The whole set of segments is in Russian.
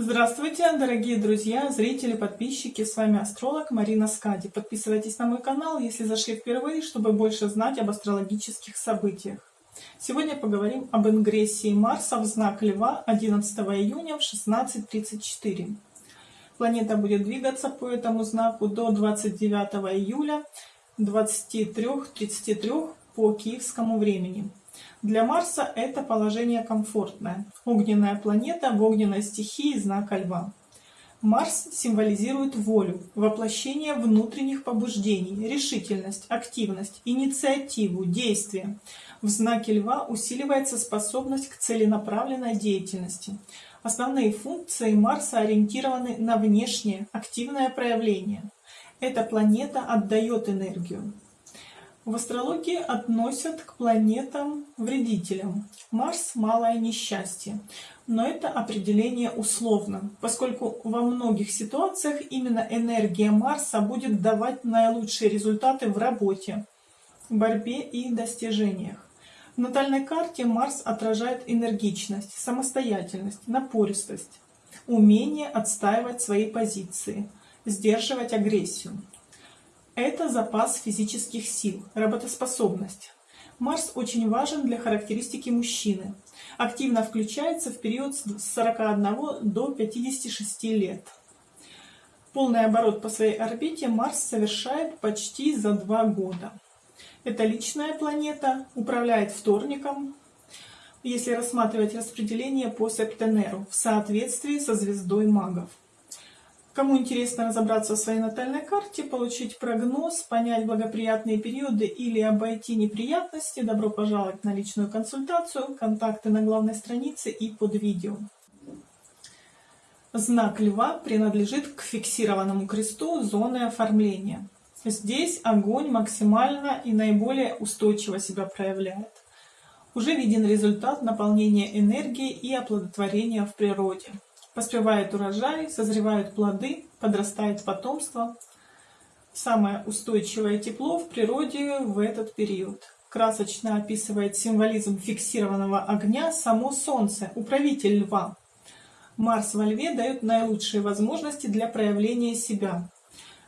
Здравствуйте, дорогие друзья, зрители, подписчики, с вами астролог Марина Скади. Подписывайтесь на мой канал, если зашли впервые, чтобы больше знать об астрологических событиях. Сегодня поговорим об ингрессии Марса в знак Льва 11 июня в 16.34. Планета будет двигаться по этому знаку до 29 июля 23.33 по киевскому времени. Для Марса это положение комфортное. Огненная планета в огненной стихии знака Льва. Марс символизирует волю, воплощение внутренних побуждений, решительность, активность, инициативу, действие. В знаке Льва усиливается способность к целенаправленной деятельности. Основные функции Марса ориентированы на внешнее, активное проявление. Эта планета отдает энергию. В астрологии относят к планетам-вредителям. Марс – малое несчастье. Но это определение условно, поскольку во многих ситуациях именно энергия Марса будет давать наилучшие результаты в работе, борьбе и достижениях. В натальной карте Марс отражает энергичность, самостоятельность, напористость, умение отстаивать свои позиции, сдерживать агрессию. Это запас физических сил, работоспособность. Марс очень важен для характеристики мужчины. Активно включается в период с 41 до 56 лет. Полный оборот по своей орбите Марс совершает почти за два года. Это личная планета, управляет вторником, если рассматривать распределение по Септенеру в соответствии со звездой магов. Кому интересно разобраться в своей натальной карте, получить прогноз, понять благоприятные периоды или обойти неприятности, добро пожаловать на личную консультацию. Контакты на главной странице и под видео. Знак Льва принадлежит к фиксированному кресту зоны оформления. Здесь огонь максимально и наиболее устойчиво себя проявляет. Уже виден результат наполнения энергии и оплодотворения в природе. Поспевает урожай, созревают плоды, подрастает потомство. Самое устойчивое тепло в природе в этот период. Красочно описывает символизм фиксированного огня само Солнце, управитель льва. Марс во льве дает наилучшие возможности для проявления себя.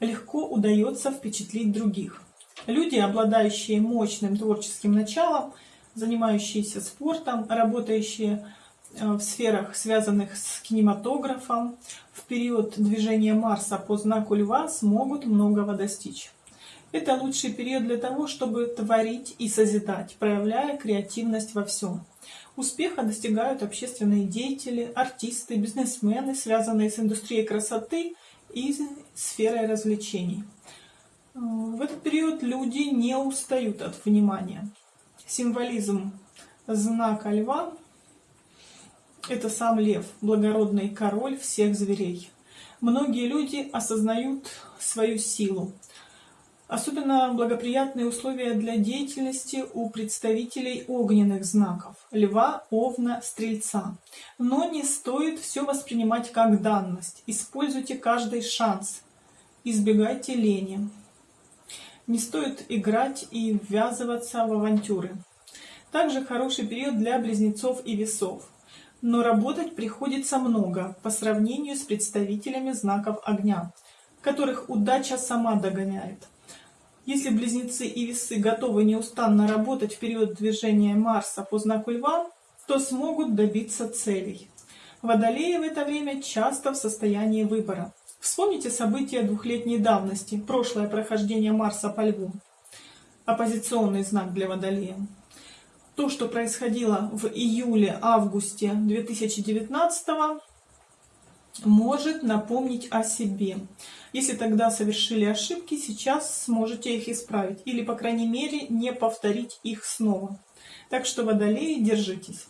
Легко удается впечатлить других. Люди, обладающие мощным творческим началом, занимающиеся спортом, работающие в сферах, связанных с кинематографом, в период движения Марса по знаку Льва смогут многого достичь. Это лучший период для того, чтобы творить и созидать, проявляя креативность во всем. Успеха достигают общественные деятели, артисты, бизнесмены, связанные с индустрией красоты и сферой развлечений. Э, в этот период люди не устают от внимания. Символизм знака Льва это сам лев, благородный король всех зверей. Многие люди осознают свою силу. Особенно благоприятные условия для деятельности у представителей огненных знаков – льва, овна, стрельца. Но не стоит все воспринимать как данность. Используйте каждый шанс. Избегайте лени. Не стоит играть и ввязываться в авантюры. Также хороший период для близнецов и весов но работать приходится много по сравнению с представителями знаков огня, которых удача сама догоняет. Если близнецы и весы готовы неустанно работать в период движения Марса по знаку Льва, то смогут добиться целей. Водолеи в это время часто в состоянии выбора. Вспомните события двухлетней давности, прошлое прохождение Марса по Льву. Оппозиционный знак для Водолея то, что происходило в июле-августе 2019 может напомнить о себе. Если тогда совершили ошибки, сейчас сможете их исправить. Или, по крайней мере, не повторить их снова. Так что, водолеи, держитесь.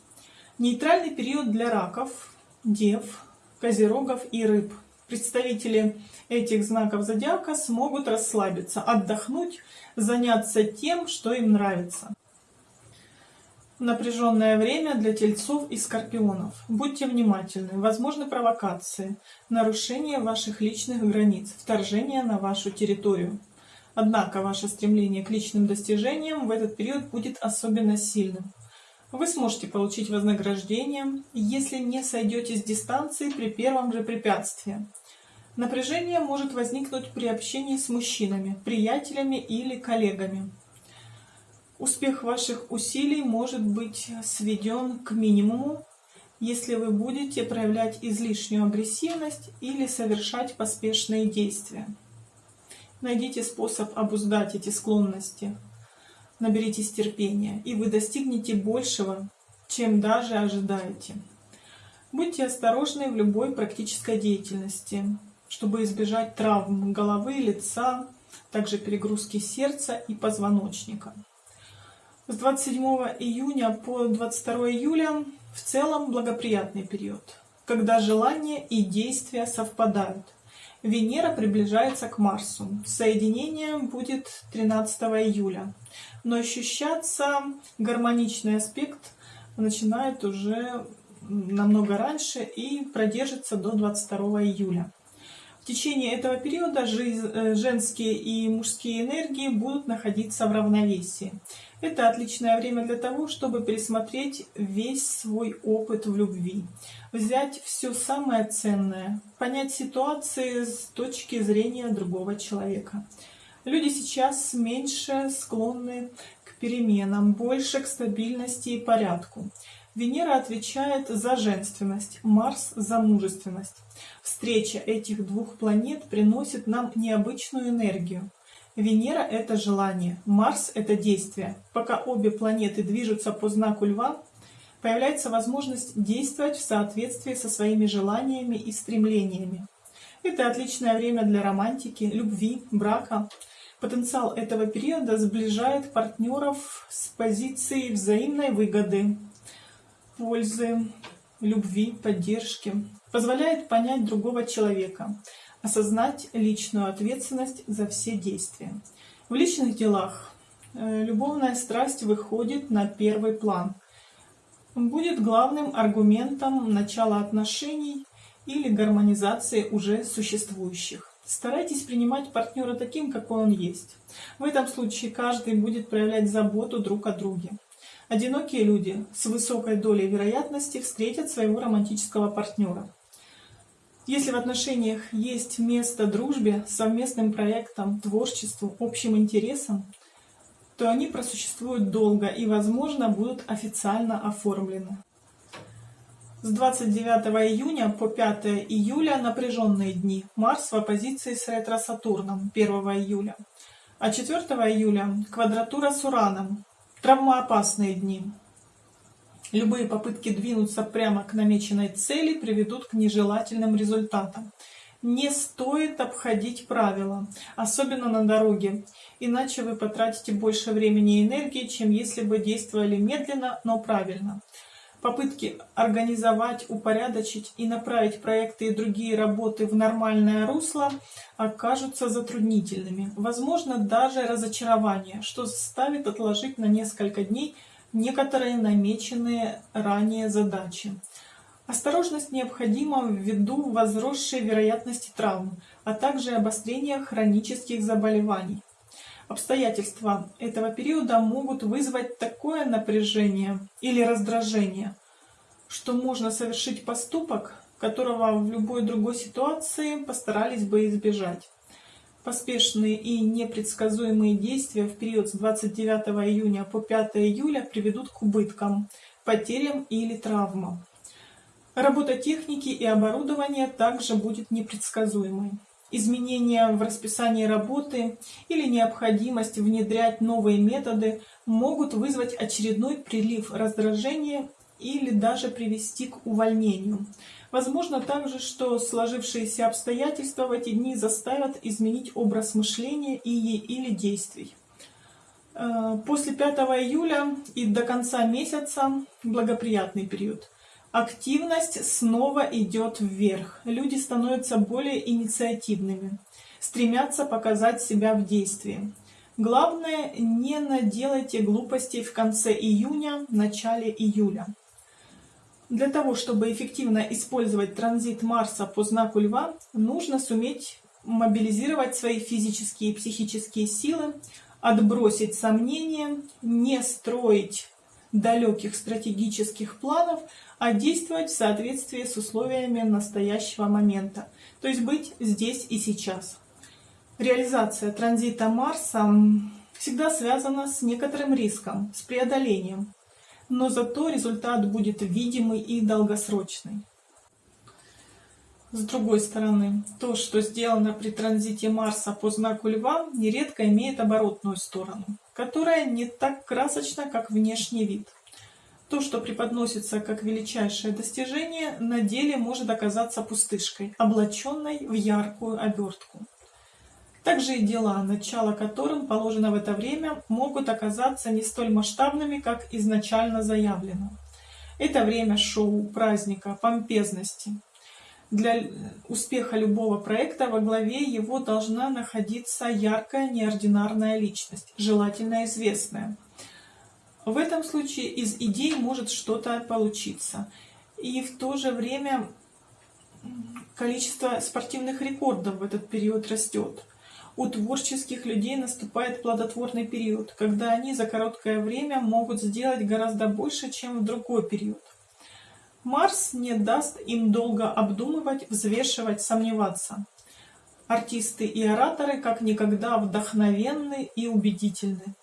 Нейтральный период для раков, дев, козерогов и рыб. Представители этих знаков зодиака смогут расслабиться, отдохнуть, заняться тем, что им нравится. Напряженное время для тельцов и скорпионов. Будьте внимательны. Возможны провокации, нарушение ваших личных границ, вторжение на вашу территорию. Однако ваше стремление к личным достижениям в этот период будет особенно сильным. Вы сможете получить вознаграждение, если не сойдете с дистанции при первом же препятствии. Напряжение может возникнуть при общении с мужчинами, приятелями или коллегами. Успех ваших усилий может быть сведен к минимуму, если вы будете проявлять излишнюю агрессивность или совершать поспешные действия. Найдите способ обуздать эти склонности. Наберитесь терпения, и вы достигнете большего, чем даже ожидаете. Будьте осторожны в любой практической деятельности, чтобы избежать травм головы, лица, также перегрузки сердца и позвоночника. С 27 июня по 22 июля в целом благоприятный период, когда желания и действия совпадают. Венера приближается к Марсу. Соединение будет 13 июля. Но ощущаться гармоничный аспект начинает уже намного раньше и продержится до 22 июля. В течение этого периода э, женские и мужские энергии будут находиться в равновесии. Это отличное время для того, чтобы пересмотреть весь свой опыт в любви, взять все самое ценное, понять ситуации с точки зрения другого человека. Люди сейчас меньше склонны к переменам, больше к стабильности и порядку. Венера отвечает за женственность, Марс за мужественность. Встреча этих двух планет приносит нам необычную энергию. Венера – это желание, Марс – это действие. Пока обе планеты движутся по знаку Льва, появляется возможность действовать в соответствии со своими желаниями и стремлениями. Это отличное время для романтики, любви, брака. Потенциал этого периода сближает партнеров с позицией взаимной выгоды, пользы, любви, поддержки, позволяет понять другого человека, осознать личную ответственность за все действия. В личных делах э, любовная страсть выходит на первый план. Будет главным аргументом начала отношений или гармонизации уже существующих. Старайтесь принимать партнера таким, какой он есть. В этом случае каждый будет проявлять заботу друг о друге. Одинокие люди с высокой долей вероятности встретят своего романтического партнера. Если в отношениях есть место дружбе, совместным проектам, творчеству, общим интересам, то они просуществуют долго и, возможно, будут официально оформлены. С 29 июня по 5 июля напряженные дни. Марс в оппозиции с ретро-Сатурном 1 июля. А 4 июля квадратура с Ураном. Травмоопасные дни. Любые попытки двинуться прямо к намеченной цели приведут к нежелательным результатам. Не стоит обходить правила, особенно на дороге, иначе вы потратите больше времени и энергии, чем если бы действовали медленно, но правильно. Попытки организовать, упорядочить и направить проекты и другие работы в нормальное русло окажутся затруднительными. Возможно, даже разочарование, что заставит отложить на несколько дней некоторые намеченные ранее задачи. Осторожность необходима ввиду возросшей вероятности травм, а также обострения хронических заболеваний. Обстоятельства этого периода могут вызвать такое напряжение или раздражение, что можно совершить поступок, которого в любой другой ситуации постарались бы избежать. Поспешные и непредсказуемые действия в период с 29 июня по 5 июля приведут к убыткам, потерям или травмам. Работа техники и оборудования также будет непредсказуемой. Изменения в расписании работы или необходимость внедрять новые методы могут вызвать очередной прилив раздражения или даже привести к увольнению. Возможно также, что сложившиеся обстоятельства в эти дни заставят изменить образ мышления и, или действий. Э, после 5 июля и до конца месяца благоприятный период. Активность снова идет вверх. Люди становятся более инициативными, стремятся показать себя в действии. Главное, не наделайте глупостей в конце июня, начале июля. Для того, чтобы эффективно использовать транзит Марса по знаку Льва, нужно суметь мобилизировать свои физические и психические силы, отбросить сомнения, не строить далеких стратегических планов, а действовать в соответствии с условиями настоящего момента, то есть быть здесь и сейчас. Реализация транзита Марса всегда связана с некоторым риском, с преодолением, но зато результат будет видимый и долгосрочный. С другой стороны, то, что сделано при транзите Марса по знаку Льва, нередко имеет оборотную сторону, которая не так красочна, как внешний вид. То, что преподносится как величайшее достижение, на деле может оказаться пустышкой, облаченной в яркую обертку. Также и дела, начало которым положено в это время, могут оказаться не столь масштабными, как изначально заявлено. Это время шоу, праздника, помпезности, для успеха любого проекта во главе его должна находиться яркая неординарная личность, желательно известная. В этом случае из идей может что-то получиться. И в то же время количество спортивных рекордов в этот период растет. У творческих людей наступает плодотворный период, когда они за короткое время могут сделать гораздо больше, чем в другой период. Марс не даст им долго обдумывать, взвешивать, сомневаться. Артисты и ораторы как никогда вдохновенны и убедительны.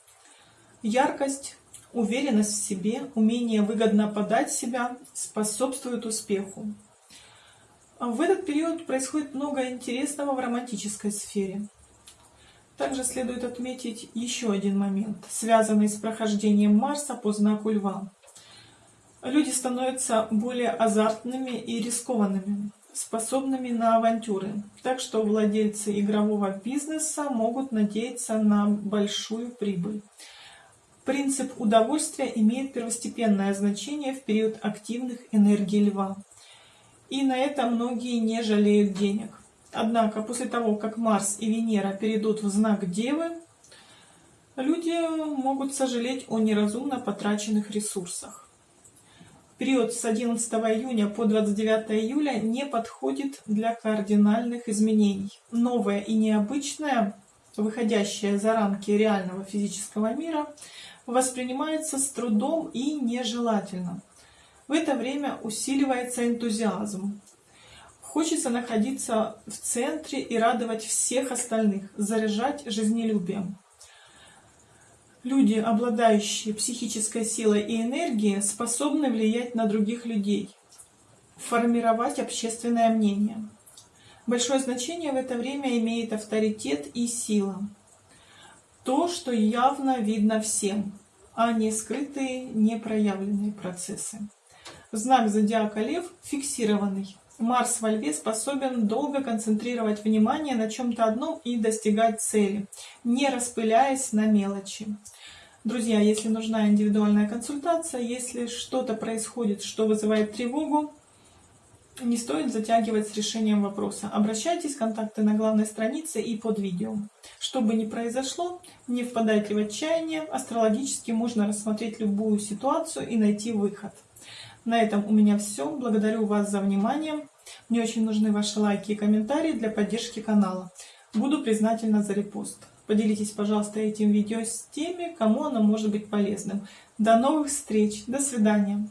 Яркость, уверенность в себе, умение выгодно подать себя способствуют успеху. В этот период происходит много интересного в романтической сфере. Также следует отметить еще один момент, связанный с прохождением Марса по знаку Льва люди становятся более азартными и рискованными, способными на авантюры. Так что владельцы игрового бизнеса могут надеяться на большую прибыль. Принцип удовольствия имеет первостепенное значение в период активных энергий льва. И на это многие не жалеют денег. Однако после того, как Марс и Венера перейдут в знак Девы, люди могут сожалеть о неразумно потраченных ресурсах период с 11 июня по 29 июля не подходит для кардинальных изменений. Новое и необычное, выходящее за рамки реального физического мира, воспринимается с трудом и нежелательно. В это время усиливается энтузиазм. Хочется находиться в центре и радовать всех остальных, заряжать жизнелюбием. Люди, обладающие психической силой и энергией, способны влиять на других людей, формировать общественное мнение. Большое значение в это время имеет авторитет и сила. То, что явно видно всем, а не скрытые, непроявленные процессы. Знак зодиака Лев фиксированный. Марс во Льве способен долго концентрировать внимание на чем-то одном и достигать цели, не распыляясь на мелочи. Друзья, если нужна индивидуальная консультация, если что-то происходит, что вызывает тревогу, не стоит затягивать с решением вопроса. Обращайтесь, контакты на главной странице и под видео. Что бы ни произошло, не впадайте в отчаяние. Астрологически можно рассмотреть любую ситуацию и найти выход. На этом у меня все. Благодарю вас за внимание. Мне очень нужны ваши лайки и комментарии для поддержки канала. Буду признательна за репост. Поделитесь, пожалуйста, этим видео с теми, кому оно может быть полезным. До новых встреч, до свидания.